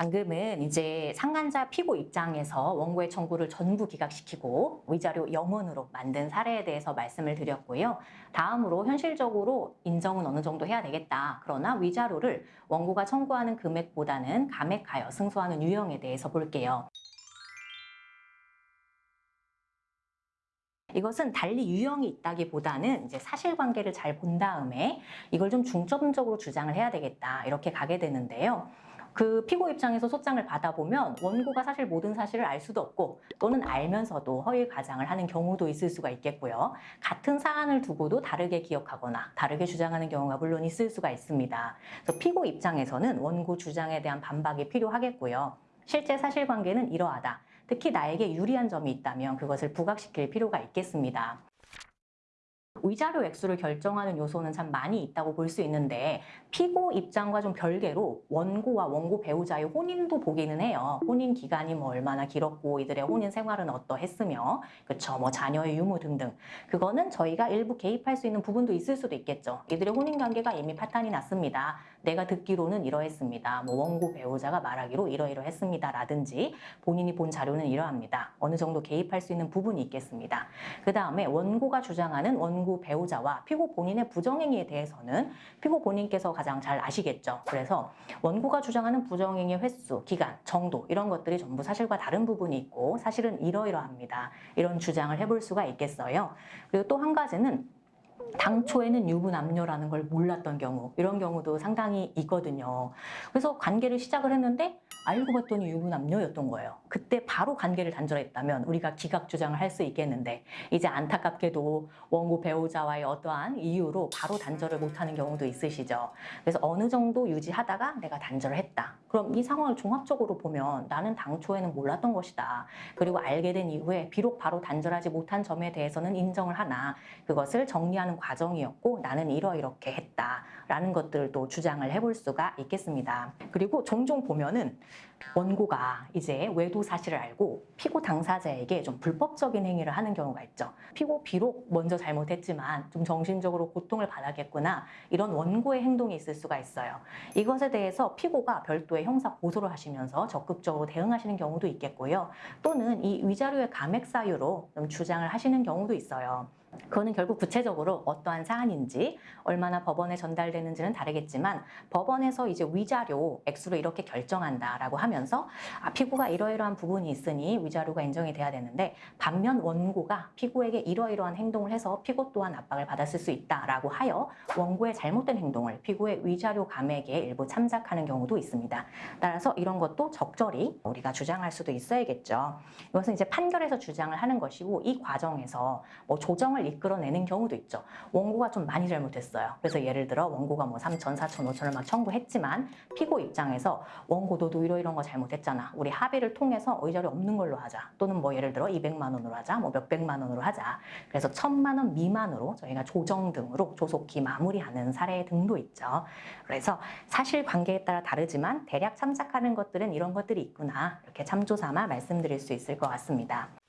방금은 이제 상간자 피고 입장에서 원고의 청구를 전부 기각시키고 위자료 영원으로 만든 사례에 대해서 말씀을 드렸고요. 다음으로 현실적으로 인정은 어느 정도 해야 되겠다. 그러나 위자료를 원고가 청구하는 금액보다는 감액하여 승소하는 유형에 대해서 볼게요. 이것은 달리 유형이 있다기보다는 이제 사실관계를 잘 본 다음에 이걸 좀 중점적으로 주장을 해야 되겠다 이렇게 가게 되는데요. 그 피고 입장에서 소장을 받아보면 원고가 사실 모든 사실을 알 수도 없고 또는 알면서도 허위 과장을 하는 경우도 있을 수가 있겠고요. 같은 사안을 두고도 다르게 기억하거나 다르게 주장하는 경우가 물론 있을 수가 있습니다. 그래서 피고 입장에서는 원고 주장에 대한 반박이 필요하겠고요. 실제 사실관계는 이러하다. 특히 나에게 유리한 점이 있다면 그것을 부각시킬 필요가 있겠습니다. 위자료 액수를 결정하는 요소는 참 많이 있다고 볼 수 있는데 피고 입장과 좀 별개로 원고와 원고 배우자의 혼인도 보기는 해요. 혼인 기간이 뭐 얼마나 길었고 이들의 혼인 생활은 어떠했으며 그쵸 뭐 자녀의 유무 등등 그거는 저희가 일부 개입할 수 있는 부분도 있을 수도 있겠죠. 이들의 혼인 관계가 이미 파탄이 났습니다. 내가 듣기로는 이러했습니다. 뭐 원고 배우자가 말하기로 이러이러했습니다. 라든지 본인이 본 자료는 이러합니다. 어느 정도 개입할 수 있는 부분이 있겠습니다. 그 다음에 원고가 주장하는 원고 배우자와 피고 본인의 부정행위에 대해서는 피고 본인께서 가장 잘 아시겠죠. 그래서 원고가 주장하는 부정행위 횟수, 기간, 정도 이런 것들이 전부 사실과 다른 부분이 있고 사실은 이러이러합니다. 이런 주장을 해볼 수가 있겠어요. 그리고 또 한 가지는 당초에는 유부남녀라는 걸 몰랐던 경우 이런 경우도 상당히 있거든요. 그래서 관계를 시작을 했는데 알고 봤더니 유부남녀였던 거예요. 그때 바로 관계를 단절했다면 우리가 기각 주장을 할 수 있겠는데 이제 안타깝게도 원고 배우자와의 어떠한 이유로 바로 단절을 못하는 경우도 있으시죠. 그래서 어느 정도 유지하다가 내가 단절을 했다. 그럼 이 상황을 종합적으로 보면 나는 당초에는 몰랐던 것이다. 그리고 알게 된 이후에 비록 바로 단절하지 못한 점에 대해서는 인정을 하나 그것을 정리하는 과정이었고 나는 이러이렇게 했다라는 것들도 주장을 해볼 수가 있겠습니다. 그리고 종종 보면은 원고가 이제 외도 사실을 알고 피고 당사자에게 좀 불법적인 행위를 하는 경우가 있죠. 피고 비록 먼저 잘못했지만 좀 정신적으로 고통을 받았겠구나 이런 원고의 행동이 있을 수가 있어요. 이것에 대해서 피고가 별도의 형사 고소를 하시면서 적극적으로 대응하시는 경우도 있겠고요. 또는 이 위자료의 감액 사유로 좀 주장을 하시는 경우도 있어요. 그거는 결국 구체적으로 어떠한 사안인지 얼마나 법원에 전달되는지는 다르겠지만 법원에서 이제 위자료 액수로 이렇게 결정한다라고 하면 서 아, 피고가 이러이러한 부분이 있으니 위자료가 인정이 돼야 되는데 반면 원고가 피고에게 이러이러한 행동을 해서 피고 또한 압박을 받았을 수 있다라고 하여 원고의 잘못된 행동을 피고의 위자료 감액에 일부 참작하는 경우도 있습니다. 따라서 이런 것도 적절히 우리가 주장할 수도 있어야겠죠. 이것은 이제 판결에서 주장을 하는 것이고 이 과정에서 뭐 조정을 이끌어내는 경우도 있죠. 원고가 좀 많이 잘못했어요. 그래서 예를 들어 원고가 뭐 3천, 4천, 5천을 막 청구했지만 피고 입장에서 원고 너도 이러 이런 거 잘못했잖아. 우리 합의를 통해서 의자료 없는 걸로 하자. 또는 뭐 예를 들어 200만 원으로 하자. 뭐 몇백만 원으로 하자. 그래서 천만 원 미만으로 저희가 조정 등으로 조속히 마무리하는 사례 등도 있죠. 그래서 사실 관계에 따라 다르지만 대략 참작하는 것들은 이런 것들이 있구나. 이렇게 참조 삼아 말씀드릴 수 있을 것 같습니다.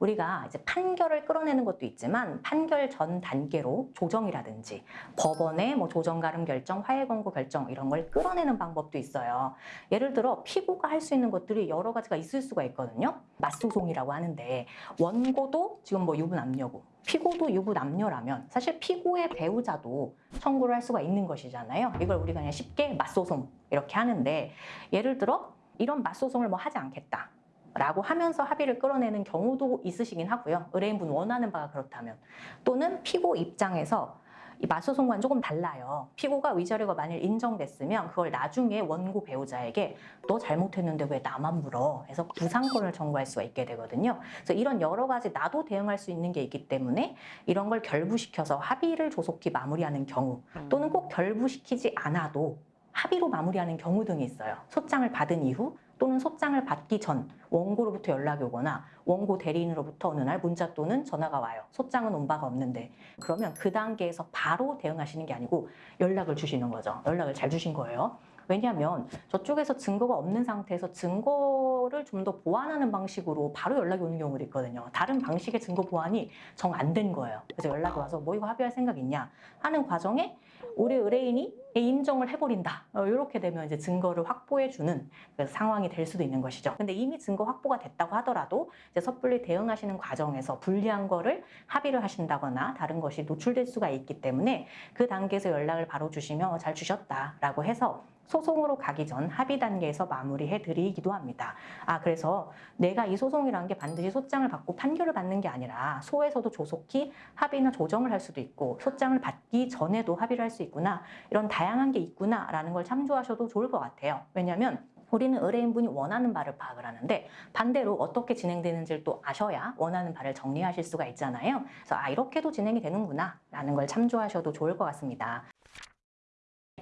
우리가 이제 판결을 끌어내는 것도 있지만 판결 전 단계로 조정이라든지 법원의 뭐 조정 가름 결정, 화해 권고 결정 이런 걸 끌어내는 방법도 있어요. 예를 들어 피고가 할 수 있는 것들이 여러 가지가 있을 수가 있거든요. 맞소송이라고 하는데 원고도 지금 뭐 유부 남녀고 피고도 유부 남녀라면 사실 피고의 배우자도 청구를 할 수가 있는 것이잖아요. 이걸 우리가 그냥 쉽게 맞소송 이렇게 하는데 예를 들어 이런 맞소송을 뭐 하지 않겠다. 라고 하면서 합의를 끌어내는 경우도 있으시긴 하고요. 의뢰인분 원하는 바가 그렇다면. 또는 피고 입장에서 이 맞소송과는 조금 달라요. 피고가 위자료가 만일 인정됐으면 그걸 나중에 원고 배우자에게 너 잘못했는데 왜 나만 물어? 해서 부상권을 청구할 수가 있게 되거든요. 그래서 이런 여러 가지 나도 대응할 수 있는 게 있기 때문에 이런 걸 결부시켜서 합의를 조속히 마무리하는 경우 또는 꼭 결부시키지 않아도 합의로 마무리하는 경우 등이 있어요. 소장을 받은 이후 또는 소장을 받기 전 원고로부터 연락이 오거나 원고 대리인으로부터 어느 날 문자 또는 전화가 와요. 소장은 온 바가 없는데 그러면 그 단계에서 바로 대응하시는 게 아니고 연락을 주시는 거죠. 연락을 잘 주신 거예요. 왜냐하면 저쪽에서 증거가 없는 상태에서 증거를 좀 더 보완하는 방식으로 바로 연락이 오는 경우도 있거든요. 다른 방식의 증거 보완이 정 안 된 거예요. 그래서 연락이 와서 뭐 이거 합의할 생각 있냐 하는 과정에 우리 의뢰인이 인정을 해버린다. 어, 이렇게 되면 이제 증거를 확보해주는 그 상황이 될 수도 있는 것이죠. 근데 이미 증거 확보가 됐다고 하더라도 이제 섣불리 대응하시는 과정에서 불리한 거를 합의를 하신다거나 다른 것이 노출될 수가 있기 때문에 그 단계에서 연락을 바로 주시면 잘 주셨다라고 해서 소송으로 가기 전 합의 단계에서 마무리해 드리기도 합니다. 아, 그래서 내가 이 소송이라는 게 반드시 소장을 받고 판결을 받는 게 아니라 소에서도 조속히 합의나 조정을 할 수도 있고 소장을 받기 전에도 합의를 할 수 있구나 이런 다양한 게 있구나라는 걸 참조하셔도 좋을 것 같아요. 왜냐하면 우리는 의뢰인분이 원하는 바를 파악을 하는데 반대로 어떻게 진행되는지를 또 아셔야 원하는 바를 정리하실 수가 있잖아요. 그래서 아 이렇게도 진행이 되는구나 라는 걸 참조하셔도 좋을 것 같습니다.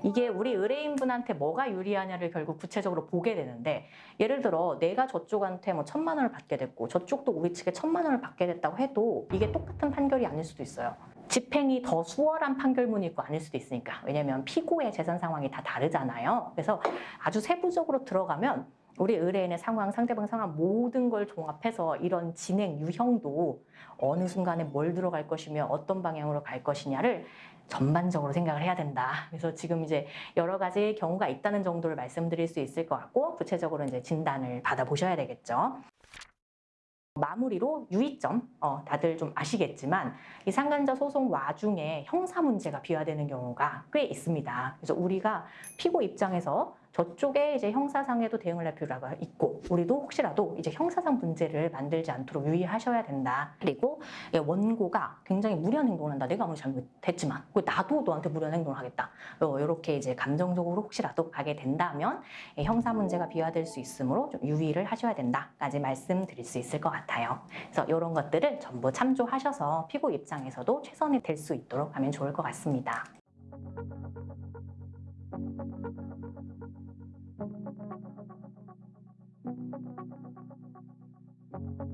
이게 우리 의뢰인분한테 뭐가 유리하냐를 결국 구체적으로 보게 되는데 예를 들어 내가 저쪽한테 뭐 천만 원을 받게 됐고 저쪽도 우리 측에 천만 원을 받게 됐다고 해도 이게 똑같은 판결이 아닐 수도 있어요. 집행이 더 수월한 판결문이 있고 아닐 수도 있으니까 왜냐면 피고의 재산 상황이 다 다르잖아요. 그래서 아주 세부적으로 들어가면 우리 의뢰인의 상황, 상대방 상황 모든 걸 종합해서 이런 진행 유형도 어느 순간에 뭘 들어갈 것이며 어떤 방향으로 갈 것이냐를 전반적으로 생각을 해야 된다. 그래서 지금 이제 여러 가지 경우가 있다는 정도를 말씀드릴 수 있을 것 같고 구체적으로 이제 진단을 받아보셔야 되겠죠. 마무리로 유의점, 어, 다들 좀 아시겠지만 이 상간자 소송 와중에 형사 문제가 비화되는 경우가 꽤 있습니다. 그래서 우리가 피고 입장에서 저쪽에 이제 형사상에도 대응을 할 필요가 있고 우리도 혹시라도 이제 형사상 문제를 만들지 않도록 유의하셔야 된다. 그리고 예, 원고가 굉장히 무리한 행동을 한다. 내가 아무리 잘못했지만 그 나도 너한테 무리한 행동을 하겠다. 이렇게 이제 감정적으로 혹시라도 가게 된다면 예, 형사 문제가 비화될 수 있으므로 좀 유의를 하셔야 된다까지 말씀드릴 수 있을 것 같아요. 그래서 이런 것들을 전부 참조하셔서 피고 입장에서도 최선이 될 수 있도록 하면 좋을 것 같습니다. Thank you.